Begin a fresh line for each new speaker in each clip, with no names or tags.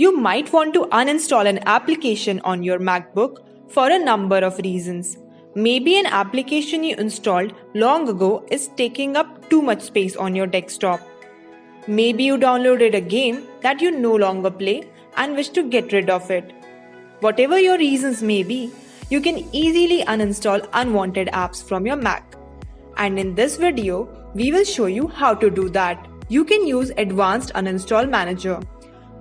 You might want to uninstall an application on your MacBook for a number of reasons. Maybe an application you installed long ago is taking up too much space on your desktop. Maybe you downloaded a game that you no longer play and wish to get rid of it. Whatever your reasons may be, you can easily uninstall unwanted apps from your Mac. And in this video, we will show you how to do that. You can use Advanced Uninstall Manager,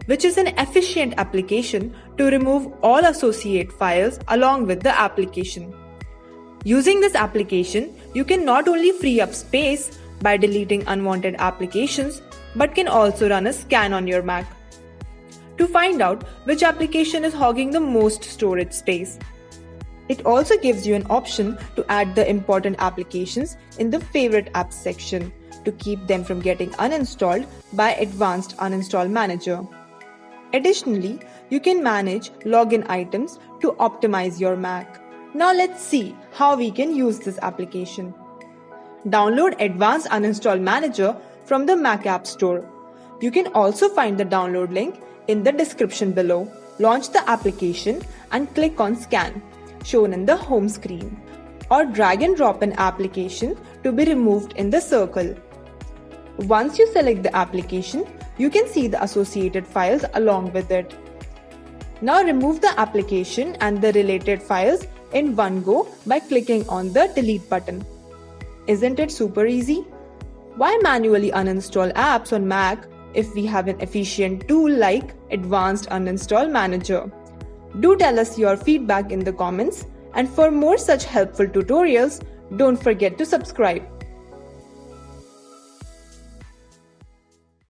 which is an efficient application to remove all associate files along with the application. Using this application, you can not only free up space by deleting unwanted applications, but can also run a scan on your Mac to find out which application is hogging the most storage space. It also gives you an option to add the important applications in the favorite apps section to keep them from getting uninstalled by Advanced Uninstall Manager. Additionally, you can manage login items to optimize your Mac. Now let's see how we can use this application. Download Advanced Uninstall Manager from the Mac App Store. You can also find the download link in the description below. Launch the application and click on Scan, shown in the home screen. Or drag and drop an application to be removed in the circle. Once you select the application, you can see the associated files along with it. Now remove the application and the related files in one go by clicking on the delete button. Isn't it super easy? Why manually uninstall apps on Mac if we have an efficient tool like Advanced Uninstall Manager. Do tell us your feedback in the comments and for more such helpful tutorials, don't forget to subscribe.